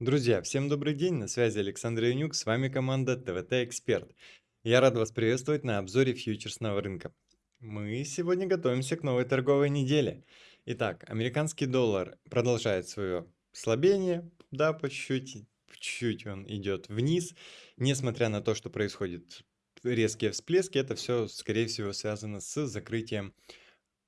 Друзья, всем добрый день, на связи Александр Янюк, с вами команда ТВТ Эксперт. Я рад вас приветствовать на обзоре фьючерсного рынка. Мы сегодня готовимся к новой торговой неделе. Итак, американский доллар продолжает свое слабение, да, по чуть-чуть, он идет вниз, несмотря на то, что происходит резкие всплески, это все, скорее всего, связано с закрытием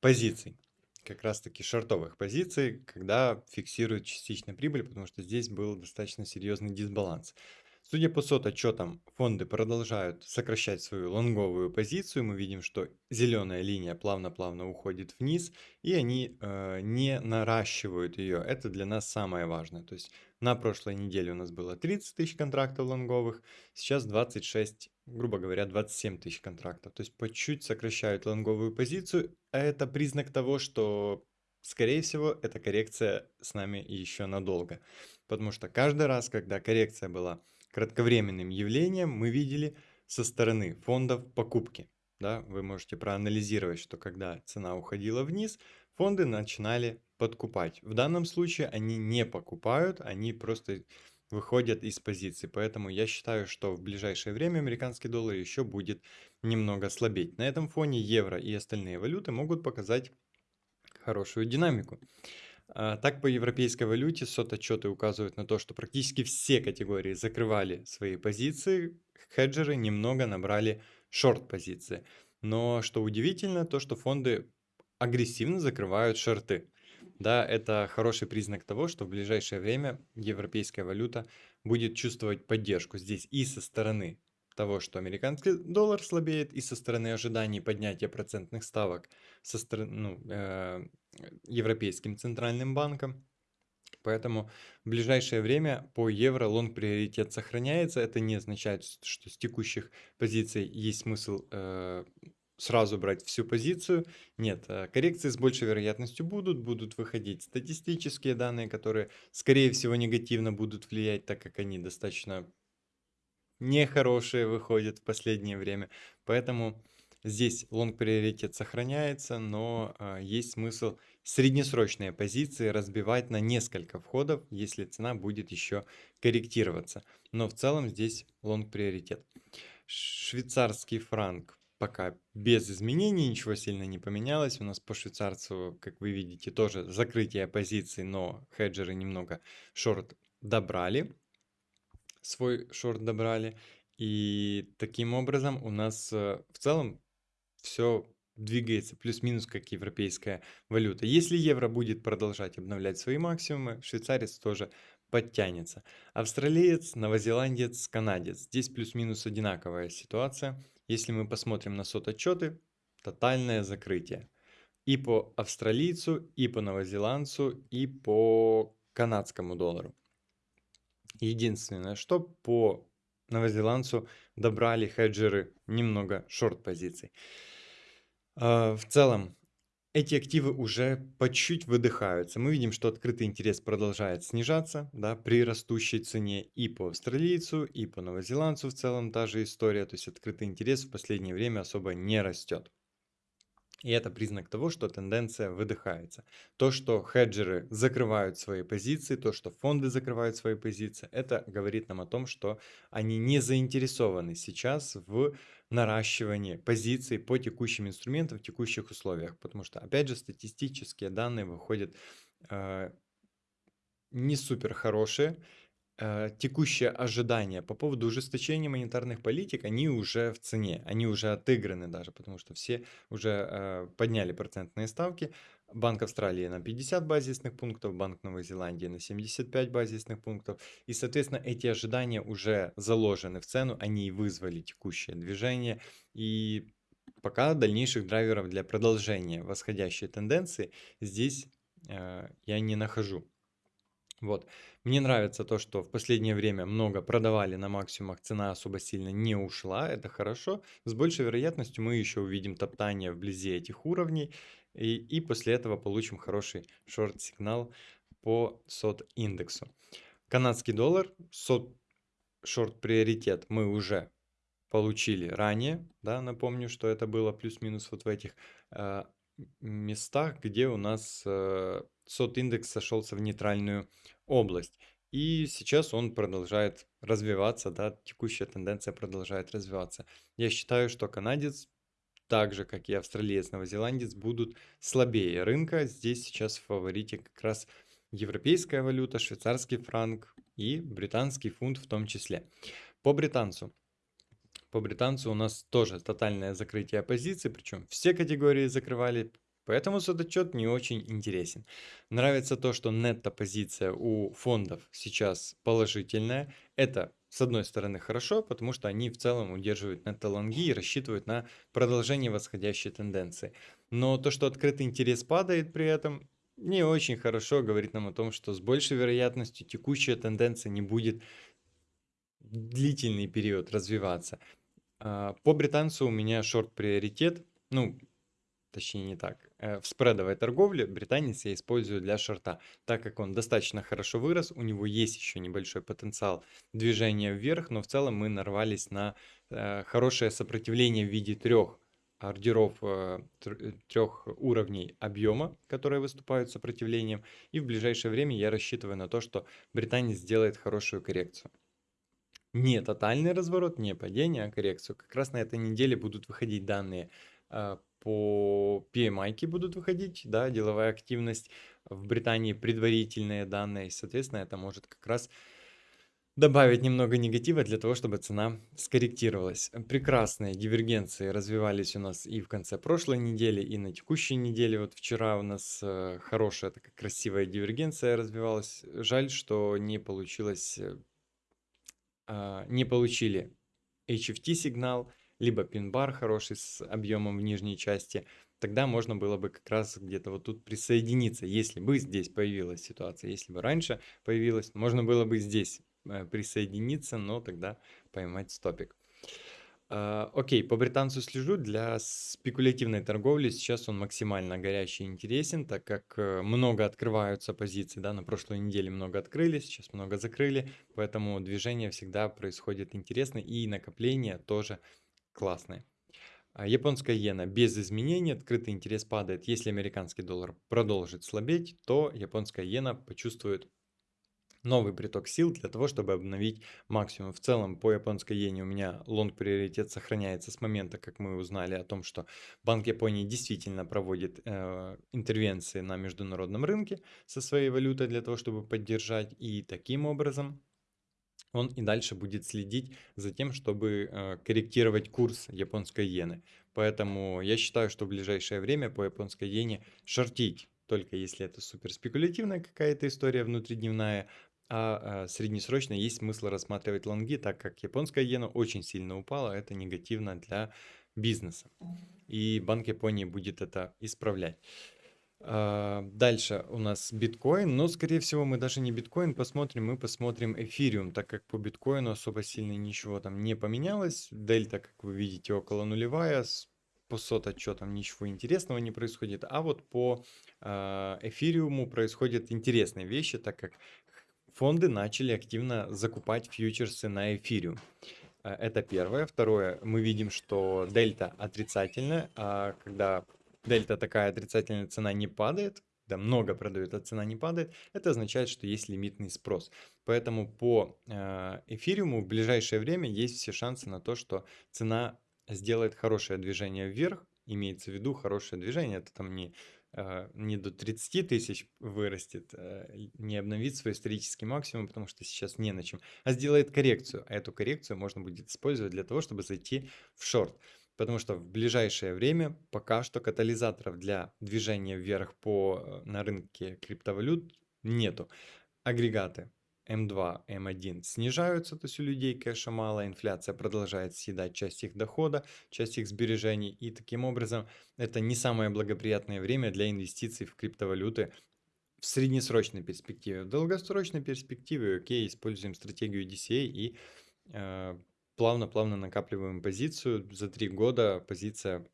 позиций как раз-таки шортовых позиций, когда фиксируют частичную прибыль, потому что здесь был достаточно серьезный дисбаланс. Судя по сот-отчетам, фонды продолжают сокращать свою лонговую позицию. Мы видим, что зеленая линия плавно-плавно уходит вниз, и они э, не наращивают ее. Это для нас самое важное. То есть на прошлой неделе у нас было 30 тысяч контрактов лонговых, сейчас 26, грубо говоря, 27 тысяч контрактов. То есть по чуть сокращают лонговую позицию. А это признак того, что скорее всего, эта коррекция с нами еще надолго. Потому что каждый раз, когда коррекция была кратковременным явлением мы видели со стороны фондов покупки. Да, вы можете проанализировать, что когда цена уходила вниз, фонды начинали подкупать. В данном случае они не покупают, они просто выходят из позиции. Поэтому я считаю, что в ближайшее время американский доллар еще будет немного слабеть. На этом фоне евро и остальные валюты могут показать хорошую динамику. А, так, по европейской валюте сот-отчеты указывают на то, что практически все категории закрывали свои позиции, хеджеры немного набрали шорт-позиции. Но что удивительно, то что фонды агрессивно закрывают шорты. Да, это хороший признак того, что в ближайшее время европейская валюта будет чувствовать поддержку здесь и со стороны того, что американский доллар слабеет, и со стороны ожиданий поднятия процентных ставок со стороны, ну, э, Европейским центральным банком. Поэтому в ближайшее время по евро лонг приоритет сохраняется. Это не означает, что с текущих позиций есть смысл э, сразу брать всю позицию. Нет, э, коррекции с большей вероятностью будут, будут выходить статистические данные, которые, скорее всего, негативно будут влиять, так как они достаточно нехорошие выходят в последнее время. Поэтому здесь long приоритет сохраняется, но а, есть смысл среднесрочные позиции разбивать на несколько входов, если цена будет еще корректироваться. Но в целом здесь long приоритет. Швейцарский франк пока без изменений, ничего сильно не поменялось. У нас по швейцарцу, как вы видите, тоже закрытие позиций, но хеджеры немного short добрали свой шорт добрали. И таким образом у нас э, в целом все двигается плюс-минус как европейская валюта. Если евро будет продолжать обновлять свои максимумы, швейцарец тоже подтянется. Австралиец, новозеландец, канадец. Здесь плюс-минус одинаковая ситуация. Если мы посмотрим на сот-отчеты, тотальное закрытие. И по австралийцу, и по новозеландцу, и по канадскому доллару. Единственное, что по новозеландцу добрали хеджеры немного шорт-позиций. А, в целом, эти активы уже по чуть выдыхаются. Мы видим, что открытый интерес продолжает снижаться да, при растущей цене и по австралийцу, и по новозеландцу в целом та же история. То есть открытый интерес в последнее время особо не растет. И это признак того, что тенденция выдыхается. То, что хеджеры закрывают свои позиции, то, что фонды закрывают свои позиции, это говорит нам о том, что они не заинтересованы сейчас в наращивании позиций по текущим инструментам в текущих условиях. Потому что, опять же, статистические данные выходят э, не супер хорошие текущие ожидания по поводу ужесточения монетарных политик, они уже в цене, они уже отыграны даже, потому что все уже э, подняли процентные ставки. Банк Австралии на 50 базисных пунктов, Банк Новой Зеландии на 75 базисных пунктов. И, соответственно, эти ожидания уже заложены в цену, они и вызвали текущее движение. И пока дальнейших драйверов для продолжения восходящей тенденции здесь э, я не нахожу. Вот. Мне нравится то, что в последнее время много продавали на максимумах, цена особо сильно не ушла, это хорошо. С большей вероятностью мы еще увидим топтание вблизи этих уровней, и, и после этого получим хороший шорт-сигнал по сот-индексу. Канадский доллар, сот шорт-приоритет мы уже получили ранее, да, напомню, что это было плюс-минус вот в этих э, местах, где у нас э, сот-индекс сошелся в нейтральную область. И сейчас он продолжает развиваться, да, текущая тенденция продолжает развиваться. Я считаю, что канадец, так же как и австралиец, новозеландец, будут слабее рынка. Здесь сейчас в фаворите как раз европейская валюта, швейцарский франк и британский фунт в том числе. По британцу. По британцу у нас тоже тотальное закрытие позиций, причем все категории закрывали, поэтому этот отчет не очень интересен. Нравится то, что нетто-позиция у фондов сейчас положительная. Это, с одной стороны, хорошо, потому что они в целом удерживают нетто-лонги и рассчитывают на продолжение восходящей тенденции. Но то, что открытый интерес падает при этом, не очень хорошо говорит нам о том, что с большей вероятностью текущая тенденция не будет длительный период развиваться. А, по британцу у меня шорт-приоритет, ну, точнее не так. Э, в спредовой торговле британец я использую для шорта, так как он достаточно хорошо вырос, у него есть еще небольшой потенциал движения вверх, но в целом мы нарвались на э, хорошее сопротивление в виде трех ордеров э, трех уровней объема, которые выступают сопротивлением, и в ближайшее время я рассчитываю на то, что британец сделает хорошую коррекцию не тотальный разворот, не падение, а коррекцию. Как раз на этой неделе будут выходить данные по PMI будут выходить, да, деловая активность в Британии, предварительные данные, соответственно, это может как раз добавить немного негатива для того, чтобы цена скорректировалась. Прекрасные дивергенции развивались у нас и в конце прошлой недели, и на текущей неделе. Вот вчера у нас э, хорошая такая красивая дивергенция развивалась. Жаль, что не получилось э, а, не получили HFT сигнал, либо пин-бар хороший с объемом в нижней части, тогда можно было бы как раз где-то вот тут присоединиться. Если бы здесь появилась ситуация, если бы раньше появилась, можно было бы здесь э, присоединиться, но тогда поймать стопик. А, окей, по британцу слежу. Для спекулятивной торговли сейчас он максимально горячий и интересен, так как э, много открываются позиции, да, на прошлой неделе много открыли, сейчас много закрыли, поэтому движение всегда происходит интересно и накопление тоже классное. А японская иена без изменений, открытый интерес падает. Если американский доллар продолжит слабеть, то японская иена почувствует новый приток сил для того, чтобы обновить максимум. В целом по японской иене у меня лонг приоритет сохраняется с момента, как мы узнали о том, что Банк Японии действительно проводит э, интервенции на международном рынке со своей валютой для того, чтобы поддержать. И таким образом он и дальше будет следить за тем, чтобы э, корректировать курс японской иены. Поэтому я считаю, что в ближайшее время по японской иене шортить только если это супер спекулятивная какая-то история внутридневная, а, а среднесрочно есть смысл рассматривать лонги, так как японская иена очень сильно упала, это негативно для бизнеса. И Банк Японии будет это исправлять. А, дальше у нас биткоин, но скорее всего мы даже не биткоин посмотрим, мы посмотрим эфириум, так как по биткоину особо сильно ничего там не поменялось. Дельта, как вы видите, около нулевая, по сот отчетам ничего интересного не происходит, а вот по э, эфириуму происходят интересные вещи, так как фонды начали активно закупать фьючерсы на эфириум. Э, это первое. Второе, мы видим, что дельта отрицательная, а когда дельта такая отрицательная, цена не падает, да, много продают, а цена не падает, это означает, что есть лимитный спрос. Поэтому по э, эфириуму в ближайшее время есть все шансы на то, что цена сделает хорошее движение вверх, имеется в виду хорошее движение, это там не а, не до 30 тысяч вырастет, а, не обновит свой исторический максимум, потому что сейчас не на чем, а сделает коррекцию. А эту коррекцию можно будет использовать для того, чтобы зайти в шорт. Потому что в ближайшее время пока что катализаторов для движения вверх по, э, на рынке криптовалют нету. Агрегаты М2, М1 снижаются, то есть у людей кэша мало, инфляция продолжает съедать часть их дохода, часть их сбережений, и таким образом это не самое благоприятное время для инвестиций в криптовалюты в среднесрочной перспективе. В долгосрочной перспективе, окей, используем стратегию DCA и э, плавно-плавно накапливаем позицию. За три года позиция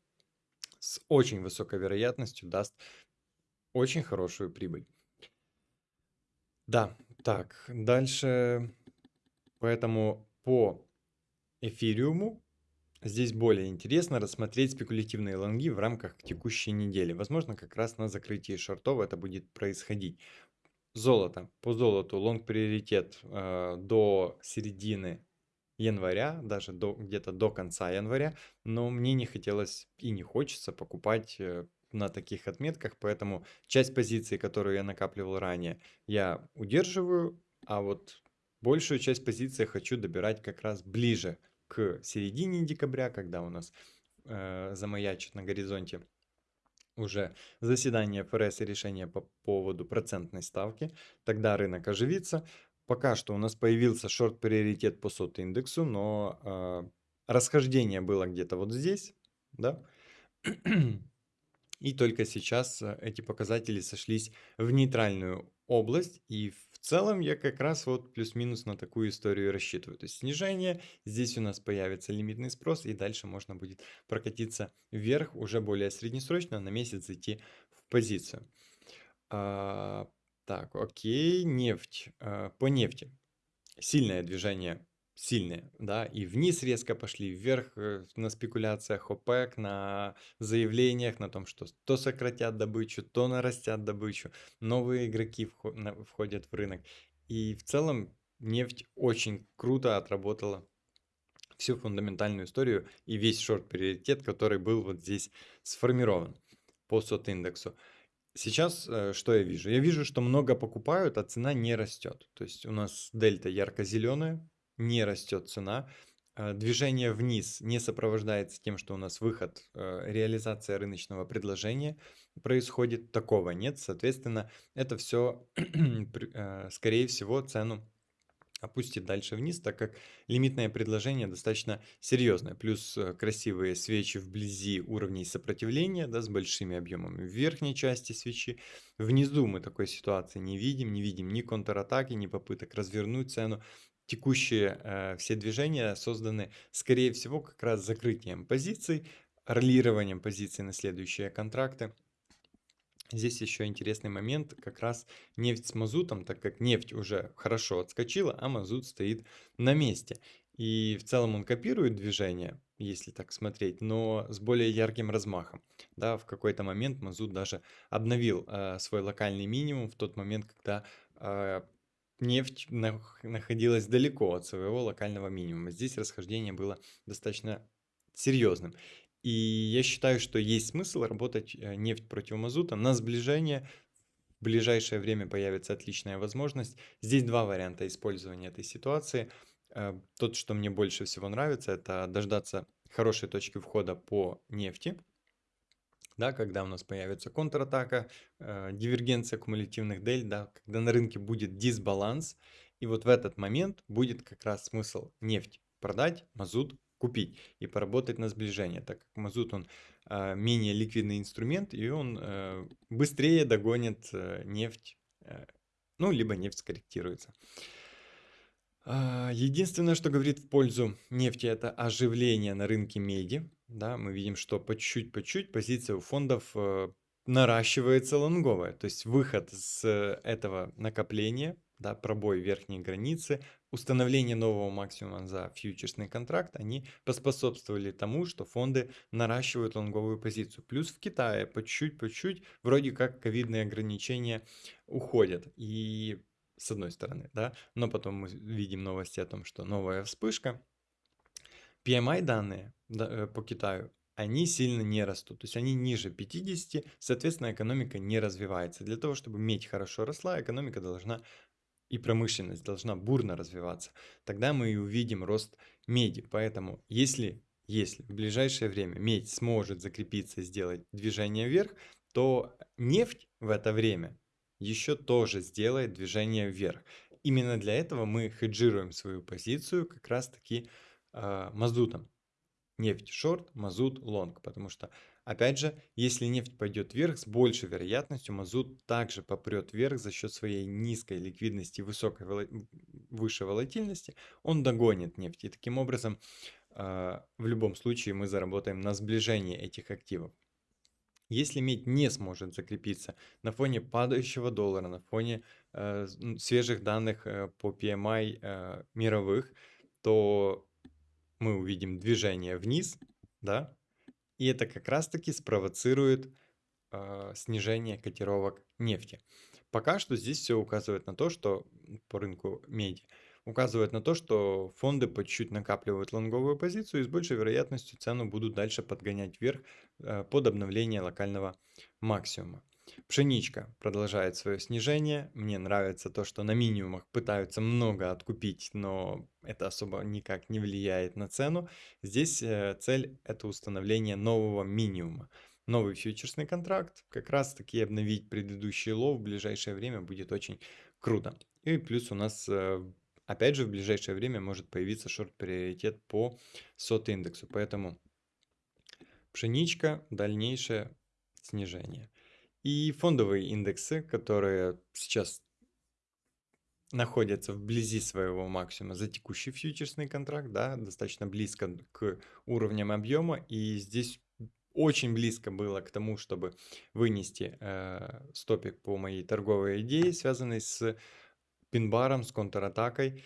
с очень высокой вероятностью даст очень хорошую прибыль. Да, так, дальше. Поэтому по эфириуму здесь более интересно рассмотреть спекулятивные лонги в рамках текущей недели. Возможно, как раз на закрытии шортов это будет происходить. Золото. По золоту лонг приоритет э, до середины января, даже до, где-то до конца января, но мне не хотелось и не хочется покупать э, на таких отметках, поэтому часть позиций, которую я накапливал ранее, я удерживаю, а вот большую часть позиций хочу добирать как раз ближе к середине декабря, когда у нас э, замаячит на горизонте уже заседание ФРС и решение по поводу процентной ставки, тогда рынок оживится. Пока что у нас появился шорт-приоритет по сот индексу, но э, расхождение было где-то вот здесь, да, и только сейчас э, эти показатели сошлись в нейтральную область, и в целом я как раз вот плюс-минус на такую историю рассчитываю. То есть снижение, здесь у нас появится лимитный спрос, и дальше можно будет прокатиться вверх уже более среднесрочно, на месяц зайти в позицию. Так, окей, нефть. А, по нефти. Сильное движение сильные, да, и вниз резко пошли, вверх э, на спекуляциях ОПЕК, на заявлениях, на том, что то сократят добычу, то нарастят добычу, новые игроки входят в рынок. И в целом нефть очень круто отработала всю фундаментальную историю и весь шорт-приоритет, который был вот здесь сформирован по сот-индексу. Сейчас э, что я вижу? Я вижу, что много покупают, а цена не растет. То есть у нас дельта ярко-зеленая, не растет цена, э, движение вниз не сопровождается тем, что у нас выход, э, реализация рыночного предложения происходит, такого нет. Соответственно, это все, скорее всего, цену опустит дальше вниз, так как лимитное предложение достаточно серьезное. Плюс красивые свечи вблизи уровней сопротивления, да, с большими объемами в верхней части свечи. Внизу мы такой ситуации не видим, не видим ни контратаки, ни попыток развернуть цену текущие э, все движения созданы, скорее всего, как раз закрытием позиций, ролированием позиций на следующие контракты. Здесь еще интересный момент, как раз нефть с мазутом, так как нефть уже хорошо отскочила, а мазут стоит на месте. И в целом он копирует движение, если так смотреть, но с более ярким размахом. Да, в какой-то момент мазут даже обновил э, свой локальный минимум в тот момент, когда э, нефть находилась далеко от своего локального минимума. Здесь расхождение было достаточно серьезным. И я считаю, что есть смысл работать э, нефть против мазута на сближение. В ближайшее время появится отличная возможность. Здесь два варианта использования этой ситуации. Э, тот, что мне больше всего нравится, это дождаться хорошей точки входа по нефти да, когда у нас появится контратака, э, дивергенция кумулятивных дель, да, когда на рынке будет дисбаланс, и вот в этот момент будет как раз смысл нефть продать, мазут купить и поработать на сближение, так как мазут он э, менее ликвидный инструмент и он э, быстрее догонит э, нефть, э, ну либо нефть скорректируется. А, единственное, что говорит в пользу нефти, это оживление на рынке меди. Да, мы видим, что по чуть-чуть, по чуть позиция у фондов э, наращивается лонговая. То есть выход с этого накопления, да, пробой верхней границы, установление нового максимума за фьючерсный контракт, они поспособствовали тому, что фонды наращивают лонговую позицию. Плюс в Китае по чуть-чуть, по чуть вроде как ковидные ограничения уходят. И с одной стороны, да, но потом мы видим новости о том, что новая вспышка. PMI данные да, э, по Китаю, они сильно не растут, то есть они ниже 50, соответственно, экономика не развивается. Для того, чтобы медь хорошо росла, экономика должна и промышленность должна бурно развиваться. Тогда мы и увидим рост меди. Поэтому, если, если в ближайшее время медь сможет закрепиться и сделать движение вверх, то нефть в это время еще тоже сделает движение вверх. Именно для этого мы хеджируем свою позицию как раз таки э, мазутом. Нефть шорт, мазут лонг. Потому что, опять же, если нефть пойдет вверх, с большей вероятностью мазут также попрет вверх за счет своей низкой ликвидности, высокой выше волатильности. Он догонит нефть. И таким образом, э, в любом случае, мы заработаем на сближении этих активов. Если медь не сможет закрепиться на фоне падающего доллара, на фоне э, свежих данных э, по PMI э, мировых, то мы увидим движение вниз, да, и это как раз-таки спровоцирует э, снижение котировок нефти. пока что здесь все указывает на то, что по рынку меди, указывает на то, что фонды по чуть-чуть накапливают лонговую позицию и с большей вероятностью цену будут дальше подгонять вверх э, под обновление локального максимума. Пшеничка продолжает свое снижение. Мне нравится то, что на минимумах пытаются много откупить, но это особо никак не влияет на цену. Здесь э, цель это установление нового минимума. Новый фьючерсный контракт, как раз таки обновить предыдущий лов в ближайшее время будет очень круто. И плюс у нас, э, опять же, в ближайшее время может появиться шорт-приоритет по сот индексу. Поэтому пшеничка, дальнейшее снижение. И фондовые индексы, которые сейчас находятся вблизи своего максимума за текущий фьючерсный контракт, да, достаточно близко к уровням объема, и здесь очень близко было к тому, чтобы вынести э, стопик по моей торговой идее, связанной с пин-баром, с контратакой.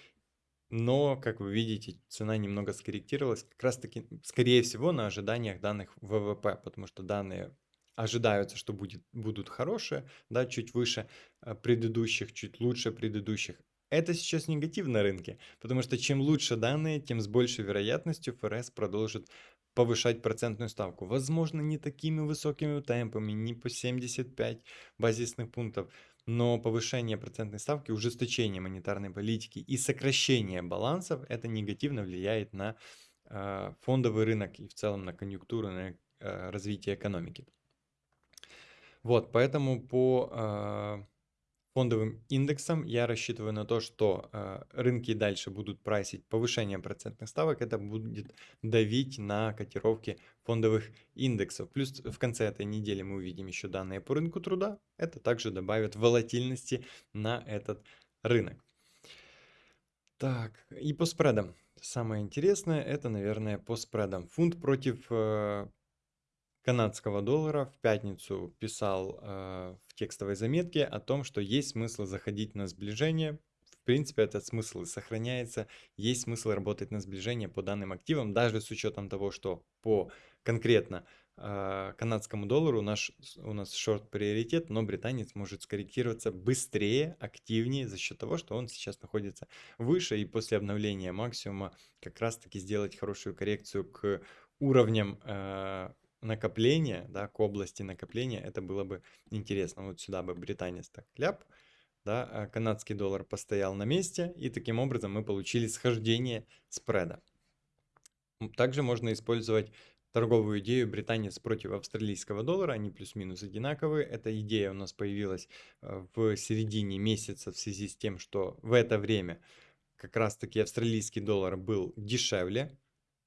Но, как вы видите, цена немного скорректировалась, как раз таки, скорее всего, на ожиданиях данных ВВП, потому что данные ожидаются, что будет, будут хорошие, да, чуть выше э, предыдущих, чуть лучше предыдущих. Это сейчас негатив на рынке, потому что чем лучше данные, тем с большей вероятностью ФРС продолжит повышать процентную ставку. Возможно, не такими высокими темпами, не по 75 базисных пунктов, но повышение процентной ставки, ужесточение монетарной политики и сокращение балансов, это негативно влияет на э, фондовый рынок и в целом на конъюнктуру, на э, развитие экономики. Вот, поэтому по э, фондовым индексам я рассчитываю на то, что э, рынки дальше будут прайсить повышение процентных ставок. Это будет давить на котировки фондовых индексов. Плюс в конце этой недели мы увидим еще данные по рынку труда. Это также добавит волатильности на этот рынок. Так, и по спредам. Самое интересное, это, наверное, по спредам. Фунт против э, канадского доллара в пятницу писал э, в текстовой заметке о том, что есть смысл заходить на сближение. В принципе, этот смысл сохраняется. Есть смысл работать на сближение по данным активам, даже с учетом того, что по конкретно э, канадскому доллару наш, у нас шорт-приоритет, но британец может скорректироваться быстрее, активнее за счет того, что он сейчас находится выше и после обновления максимума как раз-таки сделать хорошую коррекцию к уровням э, накопления, да, к области накопления, это было бы интересно. Вот сюда бы британец так ляп, да, а канадский доллар постоял на месте, и таким образом мы получили схождение спреда. Также можно использовать торговую идею британец против австралийского доллара, они плюс-минус одинаковые. Эта идея у нас появилась э, в середине месяца в связи с тем, что в это время как раз-таки австралийский доллар был дешевле,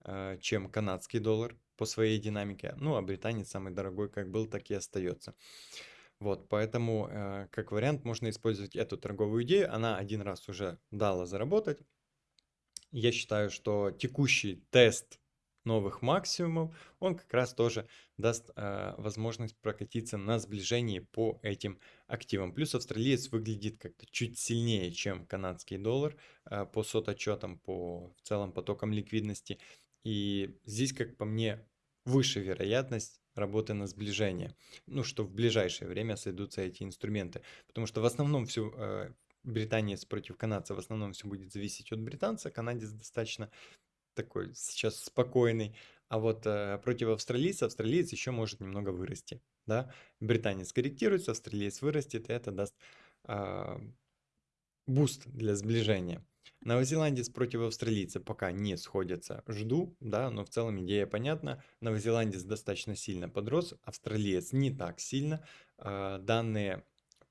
э, чем канадский доллар по своей динамике. Ну, а британец самый дорогой как был, так и остается. Вот, поэтому, э, как вариант, можно использовать эту торговую идею. Она один раз уже дала заработать. Я считаю, что текущий тест новых максимумов, он как раз тоже даст э, возможность прокатиться на сближении по этим активам. Плюс австралиец выглядит как-то чуть сильнее, чем канадский доллар э, по сототчетам, по в целом потокам ликвидности. И здесь, как по мне, выше вероятность работы на сближение. Ну, что в ближайшее время сойдутся эти инструменты. Потому что в основном все э, британец против канадца, в основном все будет зависеть от британца. Канадец достаточно такой сейчас спокойный. А вот э, против австралийца, австралиец еще может немного вырасти. Да? Британец корректируется, австралиец вырастет, и это даст э, boost для сближения. Новозеландец против австралийца пока не сходятся. Жду, да, но в целом идея понятна. Новозеландец достаточно сильно подрос, австралиец не так сильно. А, данные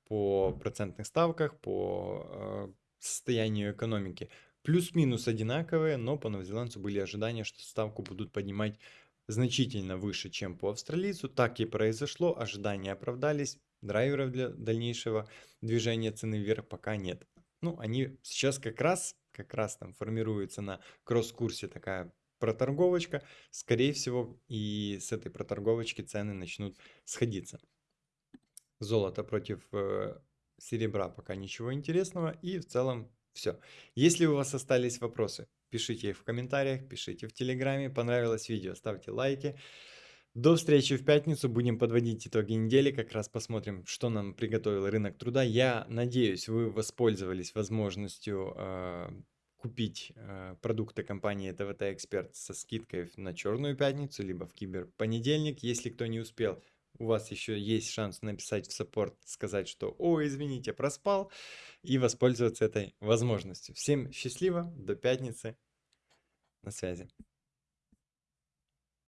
по процентных ставках, по а, состоянию экономики плюс-минус одинаковые, но по новозеландцу были ожидания, что ставку будут поднимать значительно выше, чем по австралийцу. Так и произошло, ожидания оправдались, драйверов для дальнейшего движения цены вверх пока нет. Ну, они сейчас как раз как раз там формируется на кросс-курсе такая проторговочка, скорее всего, и с этой проторговочки цены начнут сходиться. Золото против э, серебра пока ничего интересного, и в целом все. Если у вас остались вопросы, пишите их в комментариях, пишите в Телеграме, понравилось видео, ставьте лайки. До встречи в пятницу. Будем подводить итоги недели. Как раз посмотрим, что нам приготовил рынок труда. Я надеюсь, вы воспользовались возможностью э, купить э, продукты компании ТВТ Эксперт со скидкой на Черную пятницу, либо в Киберпонедельник, если кто не успел. У вас еще есть шанс написать в саппорт, сказать, что «Ой, извините, проспал», и воспользоваться этой возможностью. Всем счастливо, до пятницы, на связи.